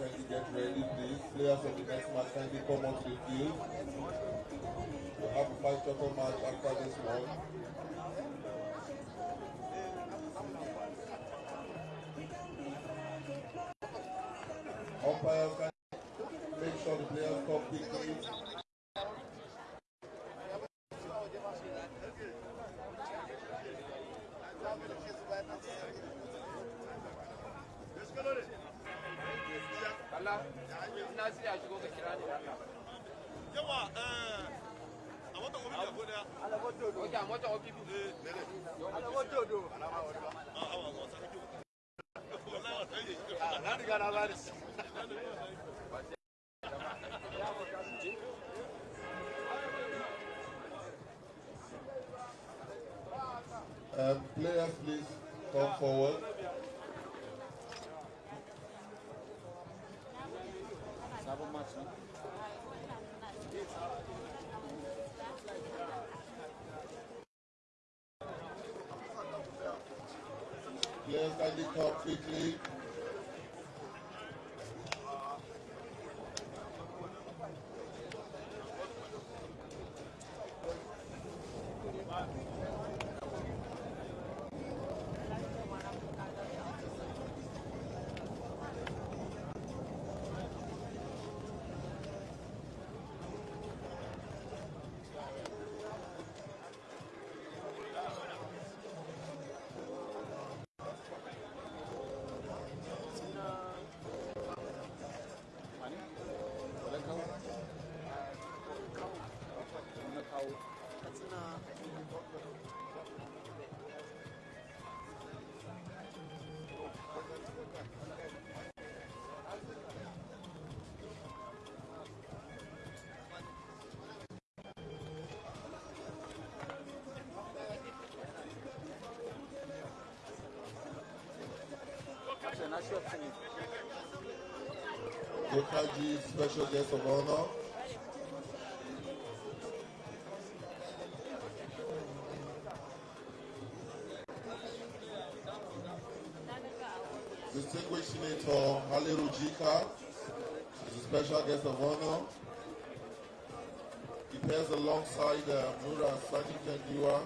kindly get ready, please. Players of the next match kindly come onto the field. We'll have a five shot match after this one. Umpires make sure the players come quickly. tasiri a shigo ka kira ni yawa a watan obi da godiya ala wato do a watan obi bi eh dele ala wato do ala ma wato a awa wa sarki wallahi wa tayi na diga na bari Uh, players, please come forward. Players, kindly come quickly. Okaji, special guest of honor. Distinguished Senator Haliru Jika is a special guest of honor. He pairs alongside uh, Nura Sani Kendiwa,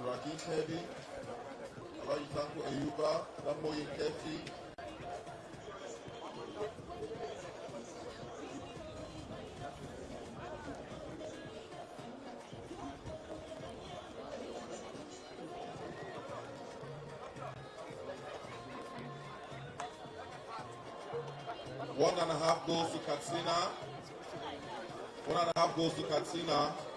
Turaki One and a half goes to Katsina. One and a half goes to Katsina.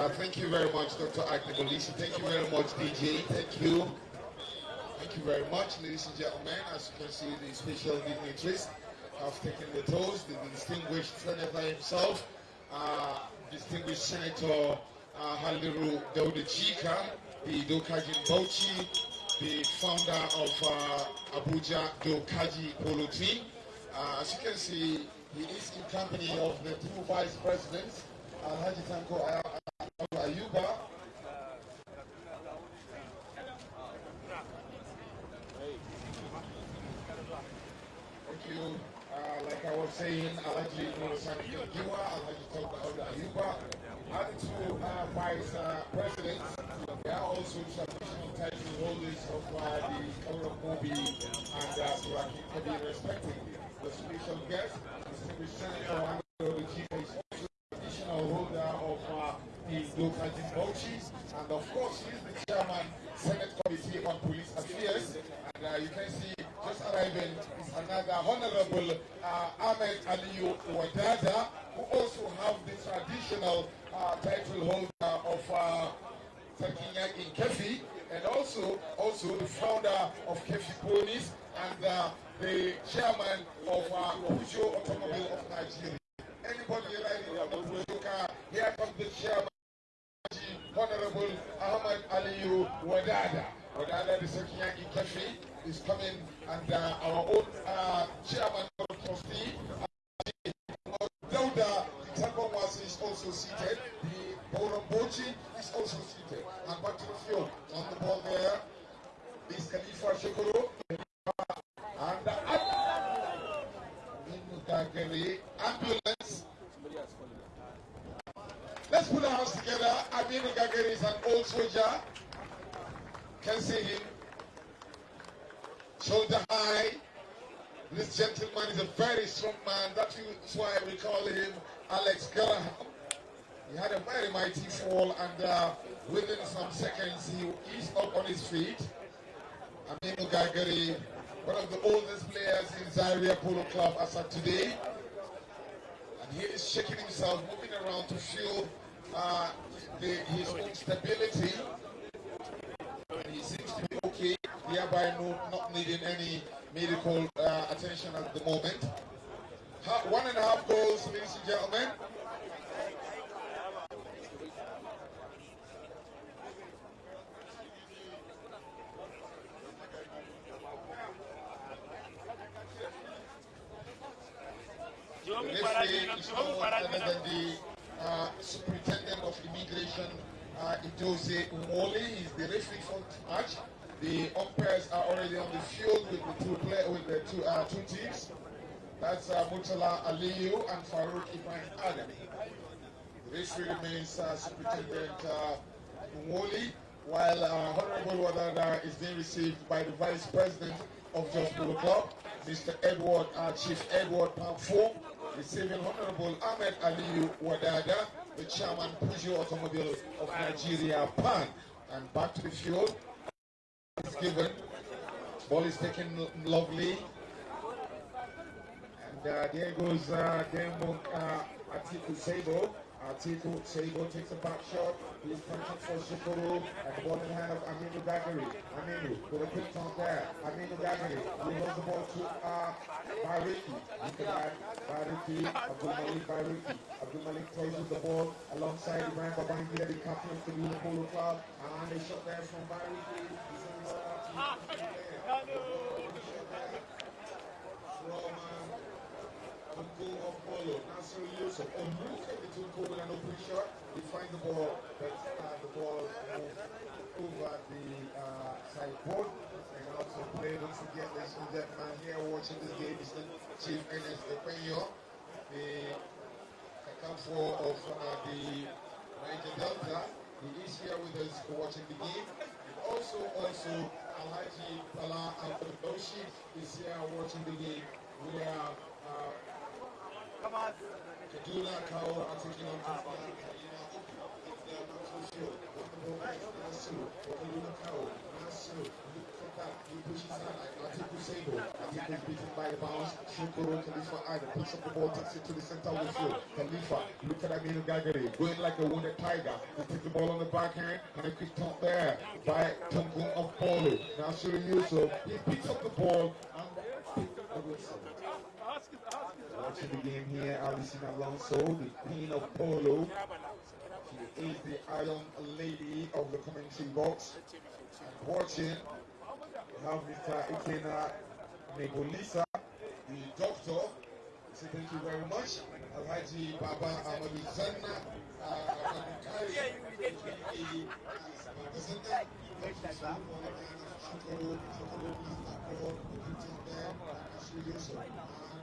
Uh, thank you very much, Dr. Agnebolisi. Thank you very much, DJ. Thank you. Thank you very much, ladies and gentlemen. As you can see, the special dignitaries have taken the toast. The distinguished senator himself, uh, distinguished Senator uh, Haliru Dauda Jika, the Dokajin Bauchi, the founder of uh, Abuja Dokaji Polo team. Uh, as you can see, he is in company of the two vice presidents, Alhaji Tanko Aya- Ayuba. Thank you. Uh, like I was saying, Alhaji Nurasani Giwa, Alhaji Tanko Ayuba, and two uh, vice uh, presidents. They are also traditional title holders of the and uh, Kabi, respectively. The special guest, traditional holder of uh, the and of course, the chairman, Senate Committee on Police Affairs. And uh, you can see just arriving another Honorable Ahmed who also have the traditional uh, title holder of Takinya in Kefi, and also also the founder of Kefi Ponies and uh, the chairman of uh, Peugeot Automobile of Nigeria. Anybody riding on Peugeot car, here comes the chairman. Honorable Ahmad Aliyu Wadada. Wadada, the second in Kefi, is coming, and uh, our own uh, chairman Ambulance. Let's put our hands together. Aminu Gagari is an old soldier. Can see him. Shoulder high. This gentleman is a very strong man. That is why we call him Alex Graham. He had a very mighty fall, and uh, within some seconds, he is up on his feet. Aminu Gagari, one of the oldest players in Zaria Polo Club as of today. And he is shaking himself, moving around to feel uh, the, his own stability. And he seems to be okay, thereby no, not needing any medical uh, attention at the moment. Ha one and a half goals, ladies and gentlemen. The referee is uh, superintendent of immigration, uh, Idose Umoli. He's the referee for the match. The umpires are already on the field with the two play, with the two uh, two teams. That's uh, Mutala Aliyu and Farouk Ibrahim Adam. The referee remains uh, Superintendent uh, Umoli, while uh, Honorable Wadada is being received by the Vice President of Jos Polo Club, Mr. Edward, uh, Chief Edward Pamfo, receiving Honorable Ahmed Aliyu Wadada, the Chairman Peugeot Automobile of Nigeria, PAN. And back to the field is given. Ball is taken lovely. And uh, there goes uh, Demo uh, Atiku. Atiku Sabo takes a back shot. He's punching for Shikoro. And the ball in hand of Aminu Gagari. Aminu with a quick turn there. Aminu Gagari. He holds the ball to uh, Bariki. Look at that. Bariki. Abdul Malik Bariki. Abdul Malik throws with the ball alongside Ibrahim Babangida, the captain of the Blue Club. And a shot there from Bariki. He's on the ball from uh, Tunku of Polo, Nasir Yusuf. At the Tunku with open shot. He finds the ball, but uh, the ball over the uh, sideboard. And also play, don't forget, ladies and gentlemen, here watching this game is the Chief Ernest Epenyo, the Kakamfo of uh, the Niger Delta. He is here with us watching the game. And also, also, Alhaji Bala Abdoshi is here watching the game. We are uh, Kaduna Kaur are taking on to beaten by the bounce. Shukuru Khalifa Ida picks up the ball, takes it to the center the field. Khalifa, look at Aminu Gagari, going like a wounded tiger. He takes the ball on the backhand and a quick top there by Tungun of Polo. Now Shuri Yusuf, he picks up the ball and the whistle. Watching the game here, Alison Alonso, the queen of polo. She is the iron lady of the commentary box. And watching, we have Mr. Ikena Negolisa, the doctor. Say thank you very much. Alhaji Baba Amadu Zanna, uh,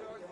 Thank you.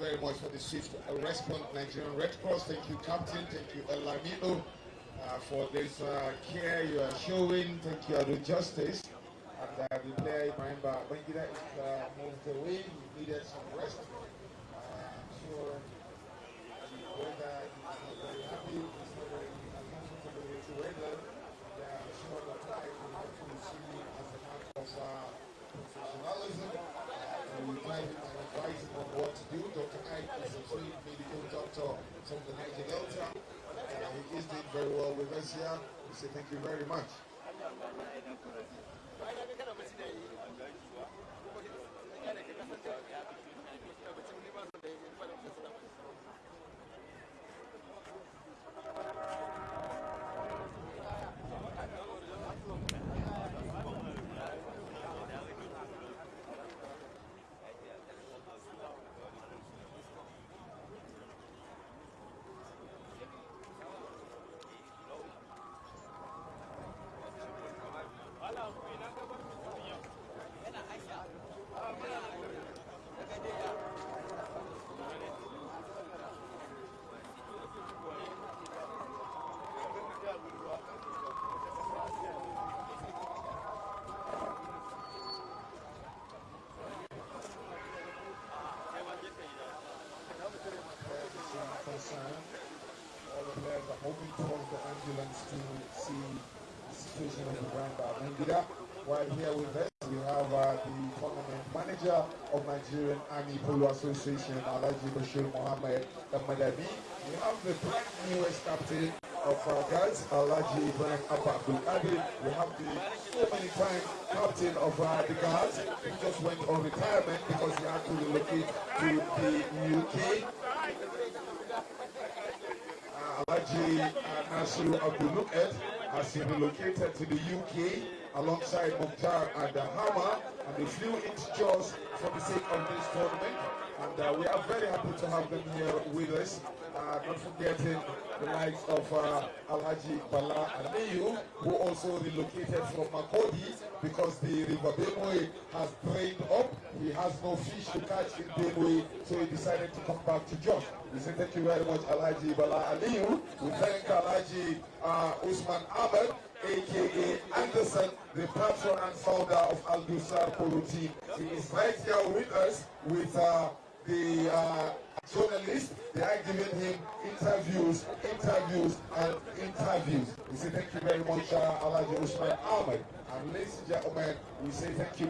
Very much for the swift response, Nigerian Red Cross. Thank you, Captain. Thank you, El Lamino, uh, for this uh, care you are showing. Thank you, Ado Justice. And uh, the player, remember, Bangida is uh, moved away. He needed some rest. Uh, I'm sure the weather is not very happy. It's not very uncomfortable with the weather. Yeah, I'm sure the flight will have to see as a matter of uh, professionalism. Try and advise him on what to do. Dr. Ike is a trained medical doctor from the Niger Delta. Uh, he is doing very well with us here. We say thank you very much. The hoping for the ambulance to see the situation of the ground by Mengida. While here with us, we have uh, the tournament manager of Nigerian Army Polo Association, Alaji Bashir Mohammed Madabi. We have the brand newest captain of our guys, Alaji Ibrahim Abba Qadir. We have the so many time captain of uh, the guards who just went on retirement because he had to relocate to the UK. Alaji Nasiru Abdul has been relocated to the UK alongside Mukhtar and Hama, and they flew into Jos for the sake of this tournament. And uh, we are very happy to have them here with us. Uh, not forgetting the likes of uh, Alhaji Bala Aliyu, who also relocated from Makurdi because the river Benue has drained up. He has no fish to catch in Benue, so he decided to come back to Jos. We say thank you very much, Alhaji Bala Aliyu. We thank Alhaji uh, Usman Ahmed, aka Anderson, the patron and founder of Al Dusar team. He is right here with us with uh, the uh, journalists. They are giving him interviews, interviews, and interviews. We say thank you very much, uh, Alhaji Usman Ahmed. And ladies and gentlemen, we say thank you.